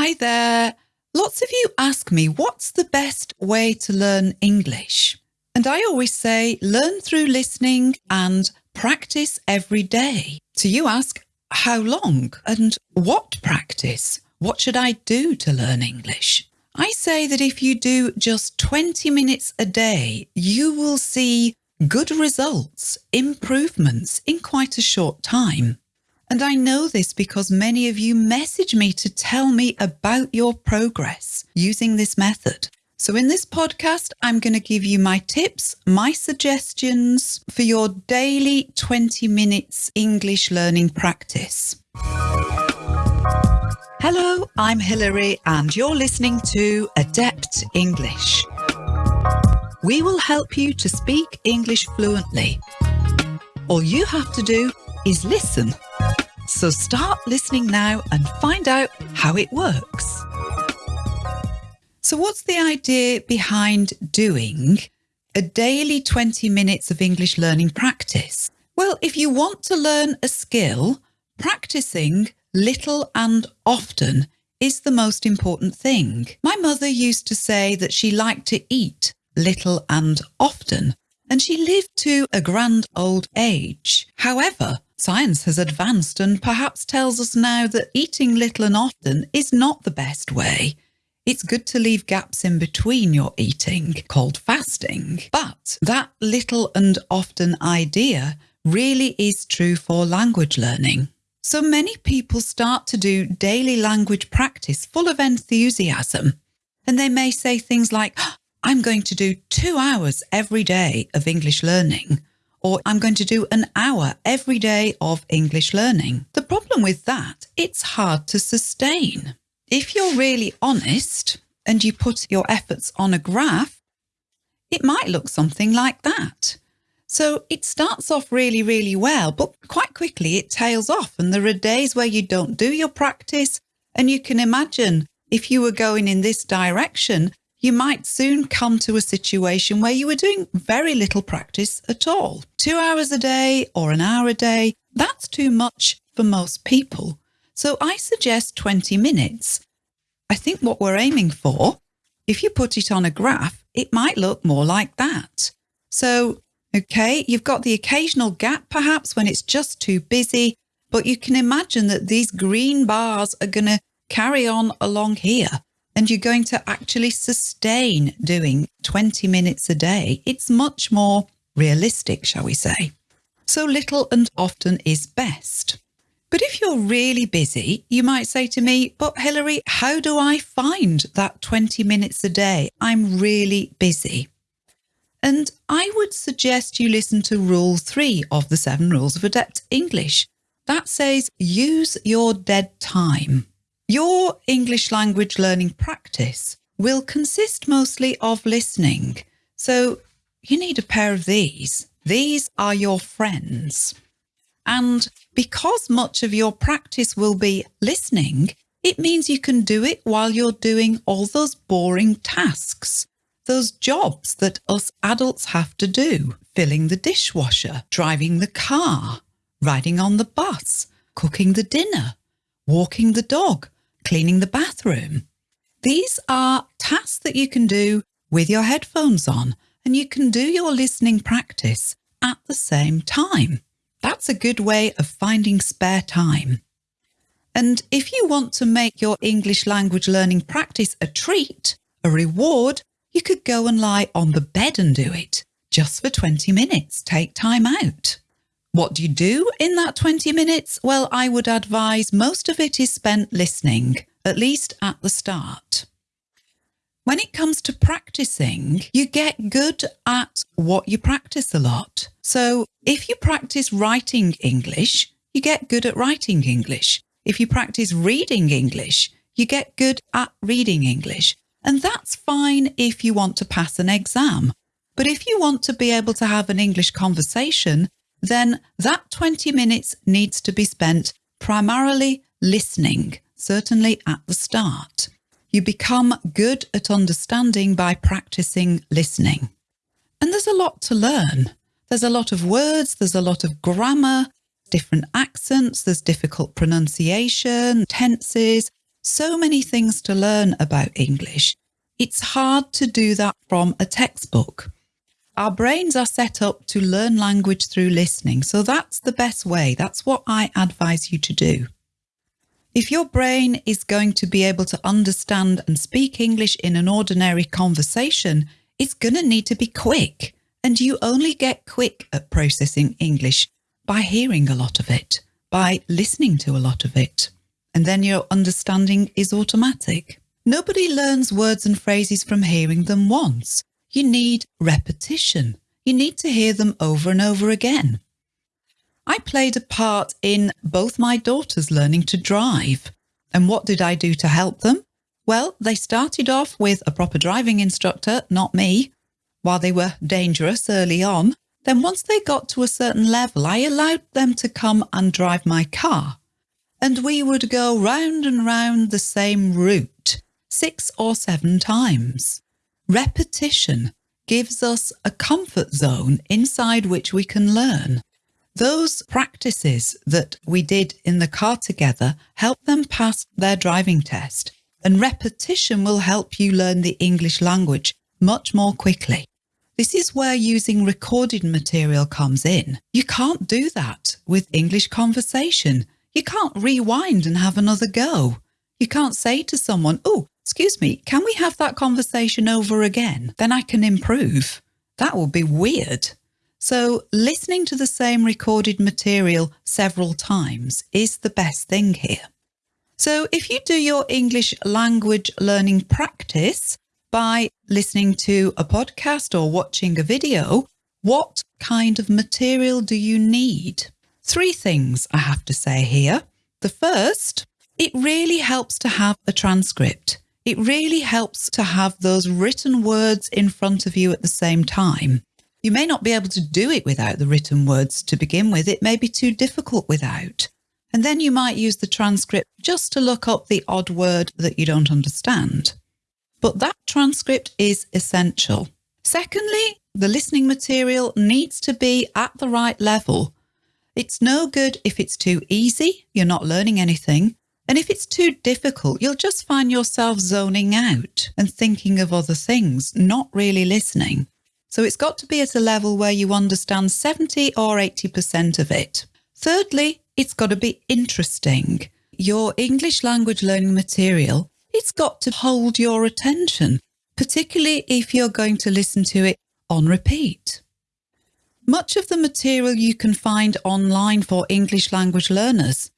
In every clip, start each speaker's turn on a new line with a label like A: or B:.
A: Hi there. Lots of you ask me what's the best way to learn English? And I always say learn through listening and practice every day. So you ask, how long and what practice? What should I do to learn English? I say that if you do just 20 minutes a day, you will see good results, improvements in quite a short time. And I know this because many of you message me to tell me about your progress using this method. So in this podcast, I'm going to give you my tips, my suggestions for your daily 20 minutes English learning practice. Hello, I'm Hilary and you're listening to Adept English. We will help you to speak English fluently. All you have to do is listen. So start listening now and find out how it works. So what's the idea behind doing a daily 20 minutes of English learning practice? Well, if you want to learn a skill, practicing little and often is the most important thing. My mother used to say that she liked to eat little and often, and she lived to a grand old age. However, science has advanced and perhaps tells us now that eating little and often is not the best way. It's good to leave gaps in between your eating, called fasting. But that little and often idea really is true for language learning. So many people start to do daily language practice full of enthusiasm. And they may say things like, I'm going to do two hours every day of English learning, or I'm going to do an hour every day of English learning. The problem with that, it's hard to sustain. If you're really honest and you put your efforts on a graph, it might look something like that. So it starts off really, really well, but quite quickly it tails off and there are days where you don't do your practice. And you can imagine if you were going in this direction, you might soon come to a situation where you were doing very little practice at all. Two hours a day or an hour a day, that's too much for most people. So I suggest 20 minutes. I think what we're aiming for, if you put it on a graph, it might look more like that. So, okay, you've got the occasional gap perhaps when it's just too busy, but you can imagine that these green bars are going to carry on along here and you're going to actually sustain doing 20 minutes a day. It's much more realistic, shall we say. So little and often is best. But if you're really busy, you might say to me, but Hilary, how do I find that 20 minutes a day? I'm really busy. And I would suggest you listen to rule three of the seven rules of adept English. That says use your dead time. Your English language learning practice will consist mostly of listening. So you need a pair of these. These are your friends. And because much of your practice will be listening, it means you can do it while you're doing all those boring tasks, those jobs that us adults have to do, filling the dishwasher, driving the car, riding on the bus, cooking the dinner, walking the dog, cleaning the bathroom. These are tasks that you can do with your headphones on and you can do your listening practice at the same time. That's a good way of finding spare time. And if you want to make your English language learning practice a treat, a reward, you could go and lie on the bed and do it just for 20 minutes. Take time out. What do you do in that 20 minutes? Well, I would advise most of it is spent listening, at least at the start. When it comes to practicing, you get good at what you practice a lot. So if you practice writing English, you get good at writing English. If you practice reading English, you get good at reading English. And that's fine if you want to pass an exam. But if you want to be able to have an English conversation, then that 20 minutes needs to be spent primarily listening, certainly at the start. You become good at understanding by practicing listening. And there's a lot to learn. There's a lot of words, there's a lot of grammar, different accents, there's difficult pronunciation, tenses, so many things to learn about English. It's hard to do that from a textbook. Our brains are set up to learn language through listening, so that's the best way. That's what I advise you to do. If your brain is going to be able to understand and speak English in an ordinary conversation, it's going to need to be quick. And you only get quick at processing English by hearing a lot of it, by listening to a lot of it. And then your understanding is automatic. Nobody learns words and phrases from hearing them once. You need repetition. You need to hear them over and over again. I played a part in both my daughters learning to drive. And what did I do to help them? Well, they started off with a proper driving instructor, not me, while they were dangerous early on. Then once they got to a certain level, I allowed them to come and drive my car. And we would go round and round the same route six or seven times. Repetition gives us a comfort zone inside which we can learn. Those practices that we did in the car together help them pass their driving test and repetition will help you learn the English language much more quickly. This is where using recorded material comes in. You can't do that with English conversation. You can't rewind and have another go. You can't say to someone, oh, excuse me, can we have that conversation over again? Then I can improve. That would be weird. So listening to the same recorded material several times is the best thing here. So if you do your English language learning practice by listening to a podcast or watching a video, what kind of material do you need? Three things I have to say here. The first, it really helps to have a transcript. It really helps to have those written words in front of you at the same time. You may not be able to do it without the written words to begin with. It may be too difficult without. And then you might use the transcript just to look up the odd word that you don't understand. But that transcript is essential. Secondly, the listening material needs to be at the right level. It's no good if it's too easy, you're not learning anything. And if it's too difficult, you'll just find yourself zoning out and thinking of other things, not really listening. So it's got to be at a level where you understand 70 or 80% of it. Thirdly, it's got to be interesting. Your English language learning material, it's got to hold your attention, particularly if you're going to listen to it on repeat. Much of the material you can find online for English language learners,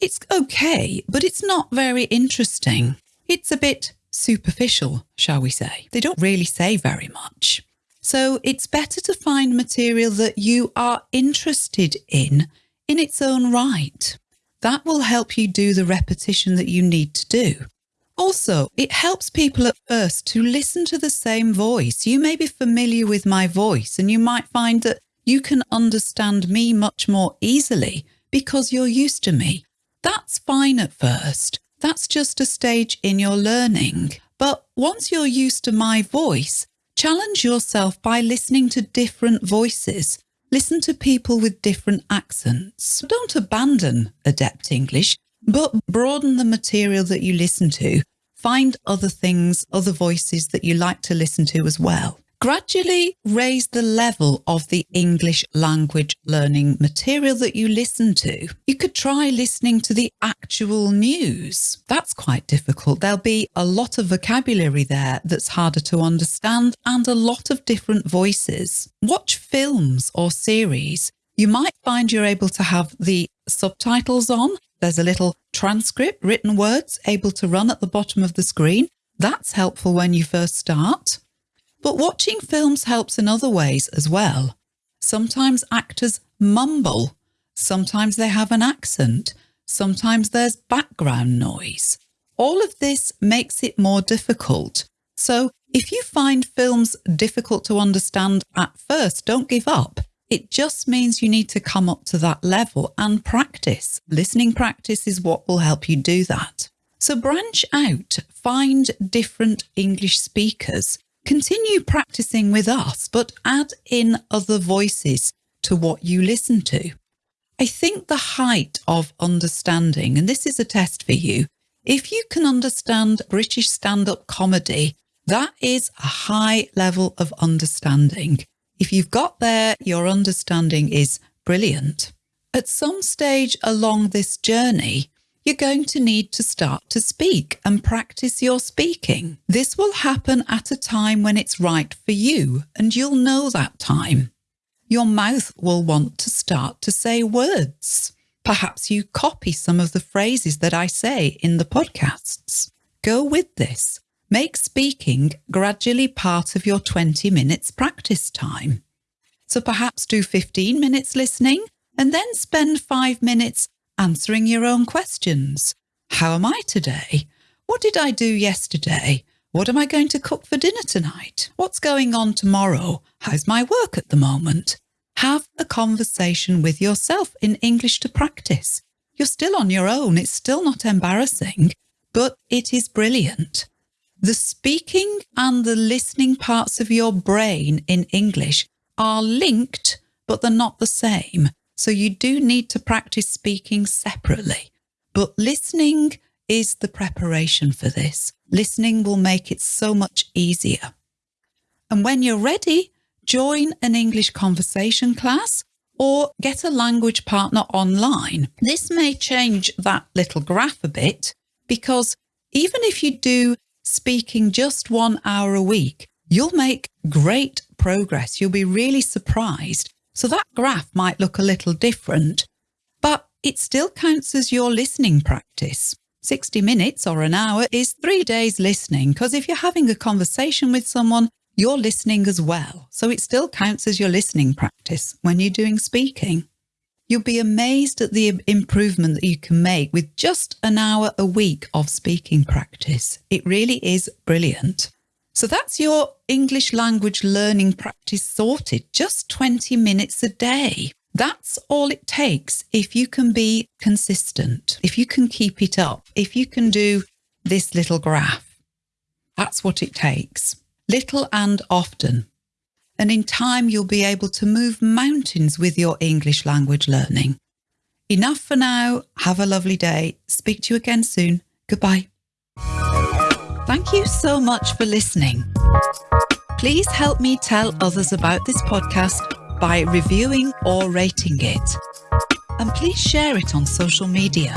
A: it's okay, but it's not very interesting. It's a bit superficial, shall we say. They don't really say very much. So it's better to find material that you are interested in in its own right. That will help you do the repetition that you need to do. Also, it helps people at first to listen to the same voice. You may be familiar with my voice and you might find that you can understand me much more easily because you're used to me. That's fine at first. That's just a stage in your learning. But once you're used to my voice, challenge yourself by listening to different voices Listen to people with different accents. Don't abandon adept English, but broaden the material that you listen to. Find other things, other voices that you like to listen to as well. Gradually raise the level of the English language learning material that you listen to. You could try listening to the actual news. That's quite difficult. There'll be a lot of vocabulary there that's harder to understand and a lot of different voices. Watch films or series. You might find you're able to have the subtitles on. There's a little transcript, written words able to run at the bottom of the screen. That's helpful when you first start. But watching films helps in other ways as well. Sometimes actors mumble, sometimes they have an accent, sometimes there's background noise. All of this makes it more difficult. So if you find films difficult to understand at first, don't give up. It just means you need to come up to that level and practice. Listening practice is what will help you do that. So branch out, find different English speakers Continue practicing with us, but add in other voices to what you listen to. I think the height of understanding, and this is a test for you, If you can understand British stand up comedy, that is a high level of understanding. If you've got there, your understanding is brilliant. At some stage along this journey, you're going to need to start to speak and practice your speaking. This will happen at a time when it's right for you, and you'll know that time. Your mouth will want to start to say words. Perhaps you copy some of the phrases that I say in the podcasts. Go with this. Make speaking gradually part of your 20 minutes practice time. So perhaps do 15 minutes listening and then spend five minutes answering your own questions. How am I today? What did I do yesterday? What am I going to cook for dinner tonight? What's going on tomorrow? How's my work at the moment? Have a conversation with yourself in English to practice. You're still on your own. It's still not embarrassing, but it is brilliant. The speaking and the listening parts of your brain in English are linked, but they're not the same. So you do need to practice speaking separately. But listening is the preparation for this. Listening will make it so much easier. And when you're ready, join an English conversation class or get a language partner online. This may change that little graph a bit because even if you do speaking just one hour a week, you'll make great progress. You'll be really surprised so that graph might look a little different, but it still counts as your listening practice. 60 minutes or an hour is three days listening because if you're having a conversation with someone, you're listening as well. So it still counts as your listening practice when you're doing speaking. You'll be amazed at the improvement that you can make with just an hour a week of speaking practice. It really is brilliant. So that's your English language learning practice sorted, just 20 minutes a day. That's all it takes if you can be consistent, if you can keep it up, if you can do this little graph. That's what it takes, little and often. And in time, you'll be able to move mountains with your English language learning. Enough for now. Have a lovely day. Speak to you again soon. Goodbye. Thank you so much for listening. Please help me tell others about this podcast by reviewing or rating it. And please share it on social media.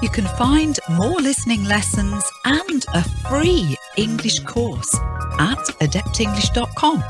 A: You can find more listening lessons and a free English course at adeptenglish.com.